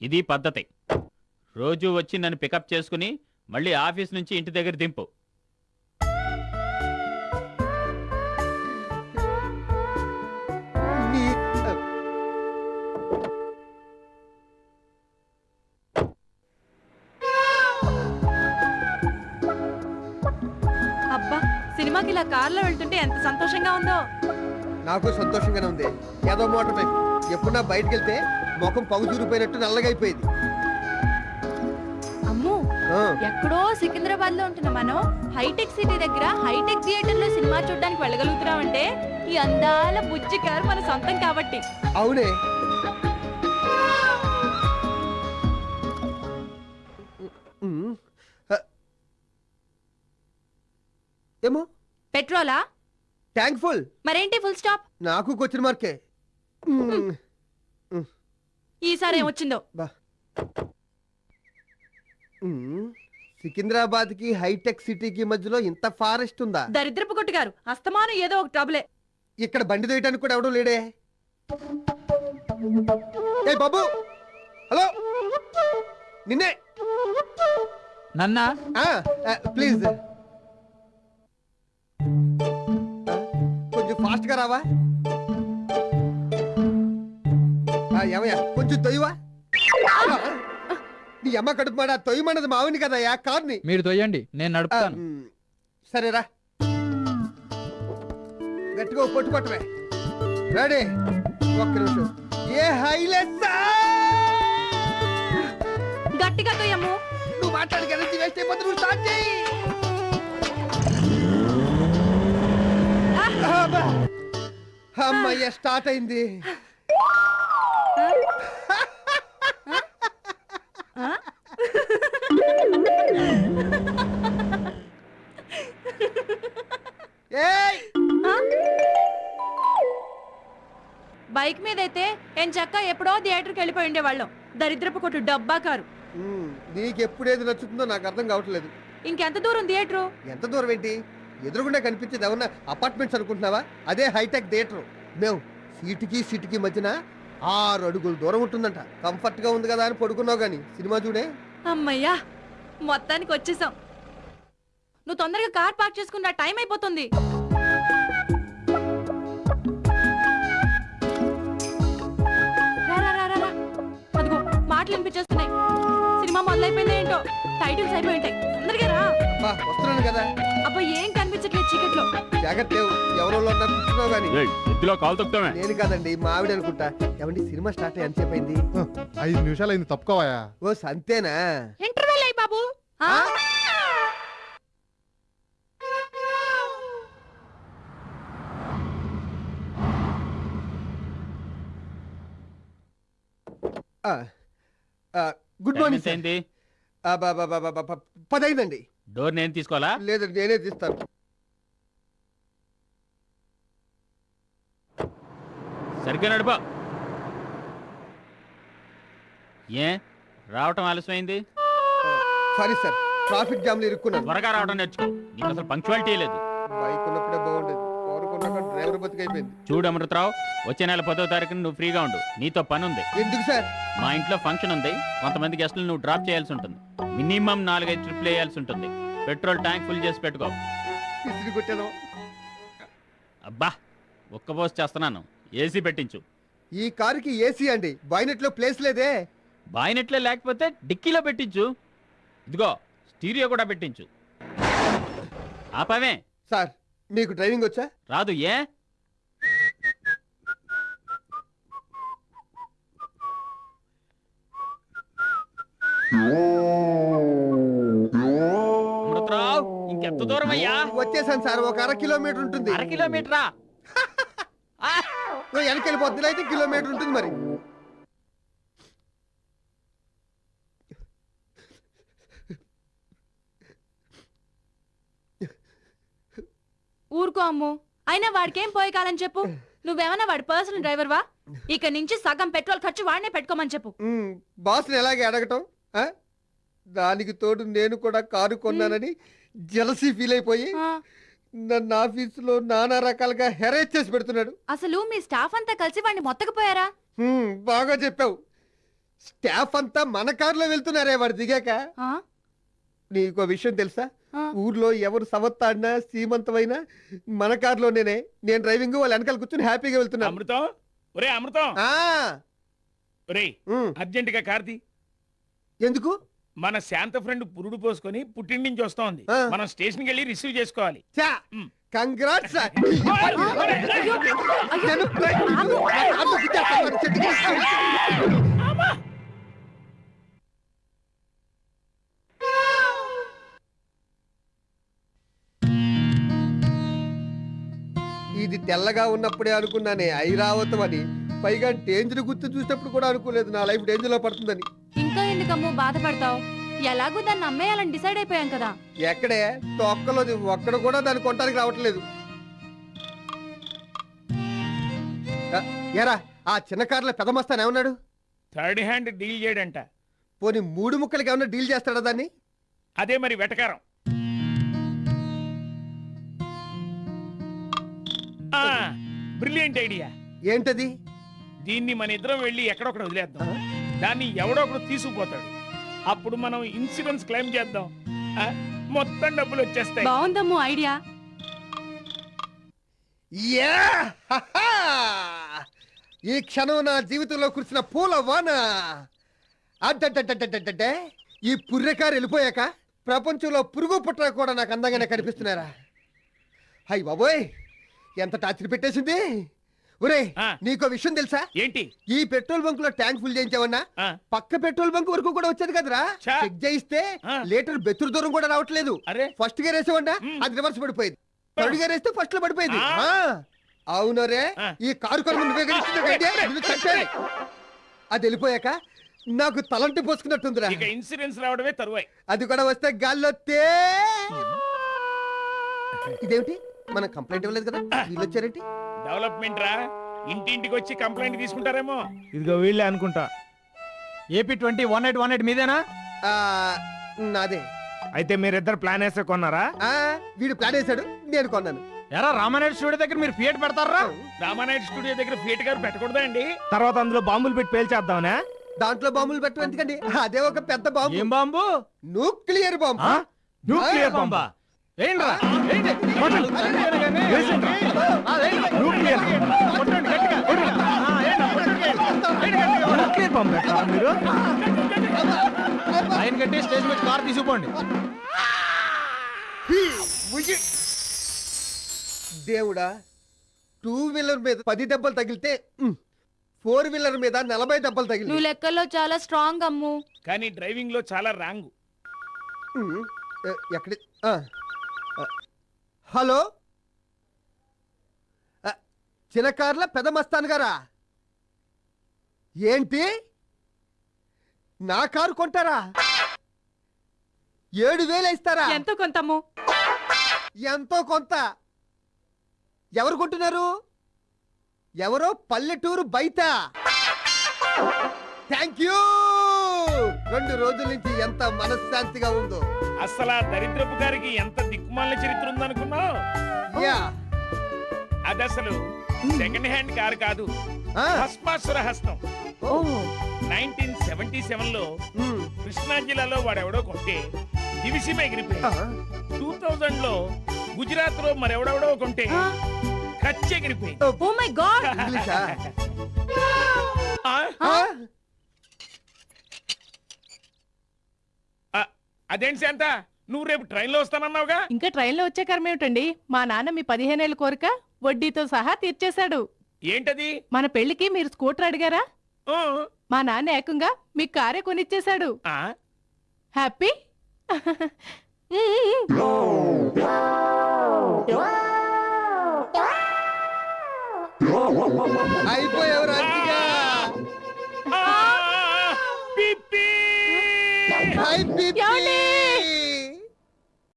ఇది పద్ధతి. రోజు వచ్చి నన్ను పికప్ చేసుకుని మళ్ళీ ఆఫీస్ నుంచి ఇంటి దగ్గర దింపు. అబ్బా సినిమాకి ఇలా కార్లో వెళ్తుంటే ఎంత సంతోషంగా ఉందో. నాకు సంతోషంగానే ఉంది. ఏదో మోటార్ టైప్ ఎప్పుడన్నా బయటకు వెళ్తే ముఖం పగు చూరిపోయినట్టు నల్లగా అయిపోయింది. అమ్ము ఎక్కడో సికింద్రాబాద్లో ఉంటున్న మనం హైటెక్ సిటీ దగ్గర హైటెక్ థియేటర్లో సినిమా చూడడానికి వెళ్ళగలుగుతున్నామంటే ఈ అందాల బుజ్జి కారు మన సొంతం కాబట్టి. అవునే. ఏమో? పెట్రోలా? Tank full. మరేంటి ఫుల్ స్టాప్? నాకు క్వశ్చన్ మార్కే. ఈసారి ఏమొచ్చిందో? సికింద్రాబాద్కి హైటెక్ సిటీకి మధ్యలో ఇంత ఫారెస్ట్ ఉందా? దరిద్రపు కొట్టుగారు. అస్తమానం ఏదో ఒక ట్రబులే. ఇక్కడ బండి తోయటానికి కూడా ఎవడో లేడే. ఏ బాబు! హలో! నిన్నే! నన్నా? ప్లీజ్. కొంచెం ఫాస్ట్గా రావా? ఏమయ్యా కొంచెం తొయ్యవా? నీ అమ్మ కడుపు మాట తొయ్యమన్నది మావిని కదా యా కార్ని. మీరు తొయ్యండి నేను నడుపుతాను. సరేరా గట్టిగా పొట్టు పట్టవే. రెడీ. ఒక్క నిమిషం. ఏ హైలెస్ గట్టిగా తోయమ్ము నువ్వు మాట్లాడికి ఎనర్జీ వేస్ట్ అయిపోతే నువ్వు స్టార్ట్ చేయి. అమ్మయ్య స్టార్ట్ అయింది. మీద అయితే ఏం చక్క ఎప్పుడో థియేటర్కి వెళ్ళిపోయి ఉండేవాళ్ళం. దరిద్రపు కొట్టు డబ్బా కారు నీకు ఎప్పుడు ఏది నచ్చుతుందో నాకు అర్థం కావట్లేదు. ఇంకెంత దూరం థియేటరు? ఎంత దూరం ఏంటి? ఎదురుగుండా కనిపించేది ఏమన్నా అపార్ట్మెంట్స్ అనుకుంటున్నావా? అదే హైటెక్ థియేటర్. మేము సీటుకి సీటుకి మధ్యన ఆరు అడుగులు దూరం ఉంటుందంట. కంఫర్ట్గా ఉంది కదా అని పడుకున్నావు గానీ సినిమా చూడే? అమ్మయ్యా మొత్తానికి వచ్చేసాం. నువ్వు తొందరగా కార్ పార్క్ చేసుకున్న టైం అయిపోతుంది. మాటలు వినిపించేస్తున్నాయి సినిమా మొదలైపోయింది ఏంటో? టైటిల్స్ అయిపోయి ఉంటాయి తొందరగా రా. బా వస్తున్నాను కదా. అబ్బా ఏం కనిపించట్లేదు చీకట్లో. జాగ్రత్త లేవు ఎవరో కూర్చున్నావు కాలు తొక్కుతామే. నేను కాదండి మా ఆవిడ అనుకుంటా. ఏమండి సినిమా స్టార్ట్ అయ్యి ఎంతసేపు అయింది? ఐదు నిమిషాలు అయింది తప్పుకోవాయా? ఓ సంతేనా? ఇంటర్వెల్ అయ్యి బాబు? ఆ, ఆ, గుడ్ మార్నింగ్ సార్. ఏంటి బా, పదైందండి. డోర్ నేను తీసుకోవాలా? లేదండి నేనే తీస్తాను. సరిగ్గా నడుపా. ఏ? రావటం ఆలస్యమైంది? సారీ సార్ ట్రాఫిక్ జామ్లో ఇరుక్కున్నాను. త్వరగా రావడం నేర్చుకో. నీకు అసలు పంక్చువాలిటీ లేదు. బైక్ ఉన్నప్పుడే బాగుండేది. చూడు అమృతరావు వచ్చే నెల పదో తారీఖున నువ్వు ఫ్రీగా ఉండు. నీతో పని ఉంది ఎందుకు సార్? మా ఇంట్లో ఫంక్షన్ ఉంది. కొంతమంది గెస్టులు నువ్వు డ్రాప్ చేయాల్సి ఉంటుంది. మినిమం నాలుగైదు ట్రిప్లు వేయాల్సి ఉంటుంది. పెట్రోల్ ట్యాంక్ ఫుల్ చేసి పెట్టుకో. ఇసిరి కొట్టాను. అబ్బా ఒక్క పోస్ట్ చేస్తున్నాను. ఏసీ పెట్టించు. ఈ కారుకి ఏసీ అండి. బాయినెట్లో ప్లేస్ లేదే. బాయినెట్లే లేకపోతే డిక్కీలో పెట్టించు. ఇదిగో స్టీరియో కూడా పెట్టించు. ఆపవే. సార్ మీకు డ్రైవింగ్ వచ్చా? రాదు ఏ? అమృతరావు ఇంకెంత దూరం అయ్యా? వచ్చేసాను సార్ ఒక అర కిలోమీటర్ ఉంటుంది. అర కిలోమీటరా? వెనక్కి వెళ్ళిపోతుంది అయితే కిలోమీటర్ ఉంటుంది మరి. ఊరుకో అమ్ము. అయినా వాడికేం పోయే కాలం చెప్పు? నువ్వేమన్నా వాడి పర్సనల్ డ్రైవర్ వా ఇక నుంచి సగం పెట్రోల్ ఖర్చు వాడినే పెట్టుకోమని చెప్పు. బాస్ని ఎలాగే అడగటం? ఆ? దానికి తోడు నేను కూడా కారు కొన్నానని జలసీ ఫీల్ అయిపోయి ఆ, నన్ను ఆఫీసులో నానా రకాలుగా హెరేజ్ చేసి పెడుతున్నాడు. అసలు మీ స్టాఫ్ అంతా కలిసి వాడిని మొత్తకపోయారా? హ్మ్, బాగా చెప్పావు. స్టాఫ్ అంతా మన కారులో వెళ్తున్నారే వాడు దిగాక. ఆ? నీకో విషయం తెలుసా? ఆ. ఊర్లో ఎవరు సవత్తాడినా సీమంతమైనా మన కారులోనేనే నేను డ్రైవింగ్ వాళ్ళు వెనకాల కూర్చొని హ్యాపీగా వెళ్తున్నా అమృతం? ఒరే అమృతం. ఆ, ఒరే ఉమ్, అర్జెంట్గా కార్తీ ఎందుకు? మన శాంత ఫ్రెండ్ పురుడు పోసుకొని పుట్టింటి నుంచి వస్తోంది. ఆ. మనం స్టేషన్కి వెళ్ళి రిసీవ్ చేసుకోవాలి. చా. కంగ్రాట్స్ ఇది తెల్లగా ఉన్నప్పుడే అనుకున్నానే ఐరావతం అని. పైగా డేంజర్ గుర్తు చూసినప్పుడు కూడా అనుకోలేదు నా లైఫ్ డేంజర్లో పడుతుందని. ఇంకా ఎందుకమ్మో బాధపడతావు? ఎలాగో దాన్ని అమ్మేయాలని డిసైడ్ అయిపోయాం కదా. ఎక్కడే? తొక్కలోది ఒక్కడ కూడా దాన్ని కొనడానికి రావట్లేదు. ఆ, ఎరా ఆ చిన్న కార్లో పెద్ద మస్తాన్ ఏమన్నాడు? థర్డ్ హ్యాండ్ డీల్ చేయడంట. పోనీ మూడు ముక్కలకి ఏమన్నా డీల్ చేస్తాడా దాన్ని? అదే మరి వెటకారం. Brilliant idea. ఏంటది? దీన్ని మన ఇద్దరం వెళ్ళి ఎక్కడొక్కడ వదిలేద్దాం? దాన్ని ఎవడో ఒకడు తీసుకుపోతాడు అప్పుడు మనం ఇన్సూరెన్స్ క్లెయిమ్ చేద్దాం ఆ? మొత్తం డబ్బులు వచ్చేస్తాయి బాగుందమ్మో ఐడియా యా! హహా! ఈ క్షణం నా జీవితంలో కురిసిన పూల వాన అడ్డడ్డడ్డడ్డడ్డే ఈ పుర్రెకారు వెళ్ళిపోయాక ప్రపంచంలో పురుగు పుట్ర కూడా నాకు అందంగానే కనిపిస్తున్నారా హై బాబోయ్ ఎంత టార్చర్ పెట్టేసింది ఒరే. నీకో విషయం తెలుసా? ఏంటి? ఈ పెట్రోల్ బంక్లో ట్యాంక్ ఫుల్ చేయించావన్నా? పక్క పెట్రోల్ బంక్ వరకు కూడా వచ్చేది కదరా. చెక్ చేయిస్తే. లీటర్ బెత్తురు దూరం కూడా రావట్లేదు. అరే. ఫస్ట్ గేర్ వేసావన్నా. అది రివర్స్ పడిపోయింది. థర్డ్ గేర్ వేస్తే ఫస్ట్లో పడిపోయింది. అవునరే. ఈ కారు చంపేయాలి. అది వెళ్ళిపోయాక నాకు తలంటి పోసుకున్నట్టుందిరా. ఇక ఇన్సూరెన్స్ రావడమే తరువాయి. అది కూడా వస్తే గాల్లో ఇదేమిటి? మనం కంప్లైంట్ ఇవ్వలేదు కదా? వీళ్ళు వచ్చారేంటి? డెవలప్మెంట్ రా. ఇంటింటికి వచ్చి కంప్లైంట్ తీసుకుంటారేమో. ఇదిగో వీళ్ళే అనుకుంటా. AP twenty one eight one eight మీదేనా? ఆ, నాదే. అయితే మీరిద్దరు ప్లాన్ వేస్తే కొన్నారా? ఆ, వీడు ప్లాన్ వేశాడు నేను కొన్నాను. ఎరా రామానాయుడు స్టూడియో దగ్గర మీరు ఫియట్ పెడతారా? రామానాయుడు స్టూడియో దగ్గర ఫేట్ గారు పెట్టకూడదా అండి తర్వాత అందులో బాంబులు పెట్టి పేల్చేద్దామనే? దాంట్లో బాంబులు పెట్టడం ఎందుకండి అదే ఒక పెద్ద బాంబు. ఏం బాంబు? Nuclear bomb? న్యూక్లియర్ బాంబా? ఏంట్రా? ఏంటి? కొట్టండి. వేసేయండి. కొట్టండి గట్టిగా? కొట్టండి. మీరు? ఆయన కట్టి స్టేజ్ మీద కార్ తీసుకుపోండి. దేవుడా టూ వీలర్ మీద పది దెబ్బలు తగిలితే ఫోర్ వీలర్ మీద నలభై దెబ్బలు తగిలి నువ్వు లెక్కల్లో చాలా స్ట్రాంగ్ అమ్ము. కానీ డ్రైవింగ్లో చాలా రాంగ్ ఎక్కడి హలో? ఆ, చిన్న కార్ల పెద్ద మస్తాన్ గారా? ఏంటి? నా కారు కొంటారా? ఏడు వేలు ఇస్తారా? ఎంతో కొంతమ్ము ఎంతో కొంత. ఎవరు కొంటున్నారు? ఎవరో పల్లెటూరు బయట. Thank you! రెండు రోజుల నుంచి ఎంత మనశ్శాంతిగా ఉందో. అసలు ఆ దరిద్రపు గారికి ఎంత దిక్కుమాల చరిత్ర ఉందనుకున్నావు? యా. అది అసలు సెకండ్ హ్యాండ్ కారు కాదు. భస్మాసుర హస్తం. ఓ, నైన్టీన్ సెవెంటీ సెవెన్లో కృష్ణా జిల్లాలో వాడెవడో కొంటే దివిసీమ ఎగిరిపోయి ఆ, టూ థౌజండ్లో గుజరాత్లో మరెవడెవడో కొంటే కచ్చి ఎగిరిపోయి ఓ మై గాడ్ ఇంగ్లీషా ఆ, ఆ, ఆ, అదేంటి శాంత? నువ్వు రేపు ట్రైన్లో వస్తానన్నావుగా? ఇంకా ట్రైన్లో వచ్చే కర్మ ఏమిటండి? మా నాన్న మీ పదిహేనేళ్ళ కోరిక వడ్డీతో సహా తీర్చేశాడు. ఏంటది? మన పెళ్ళికి మీరు స్కూటర్ అడిగారా? మా నాన్న ఏకంగా మీకు కారే కొనిచ్చేశాడు. ఆ, హ్యాపీ?